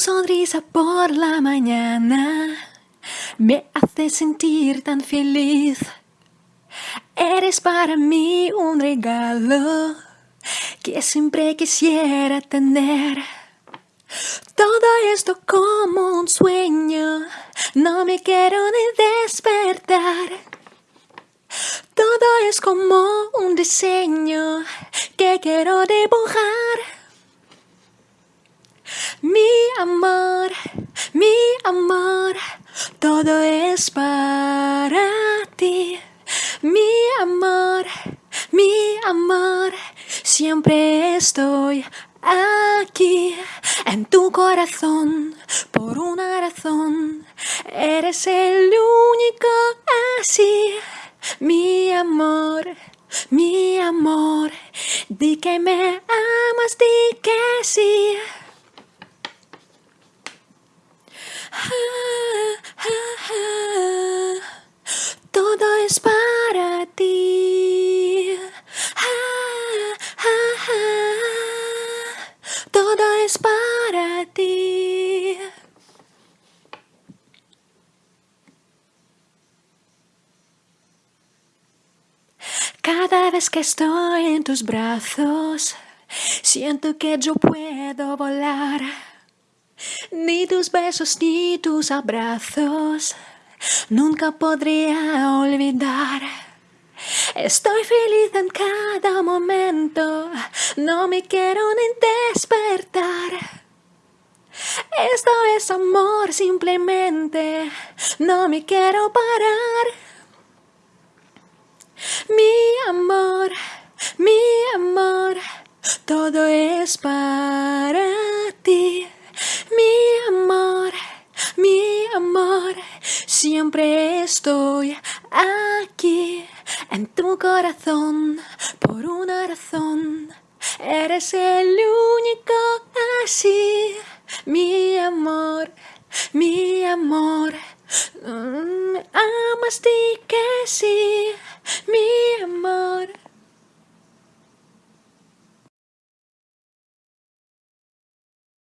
Sonrisa por la mañana me hace sentir tan feliz. Eres para mí un regalo que siempre quisiera tener. Todo esto como un sueño, no me quiero ni despertar. Todo es como un diseño que quiero dibujar. Mi amor, mi amor, todo es para ti. Mi amor, mi amor, siempre estoy aquí en tu corazón por una razón. Eres el único así, mi amor, mi amor. Di que me amas, di que sí. Es para ti. Cada vez que estoy en tus brazos, siento que yo puedo volar. Ni tus besos ni tus abrazos nunca podría olvidar. Estoy feliz en cada momento, no me quiero ni despertar. Esto es amor simplemente, no me quiero parar. Mi amor, mi amor, todo es para ti. Mi amor, mi amor, siempre estoy aquí en tu corazón por una razón. Eres el único así, mi amor, mi amor. Mm, amas di que sí, mi amor.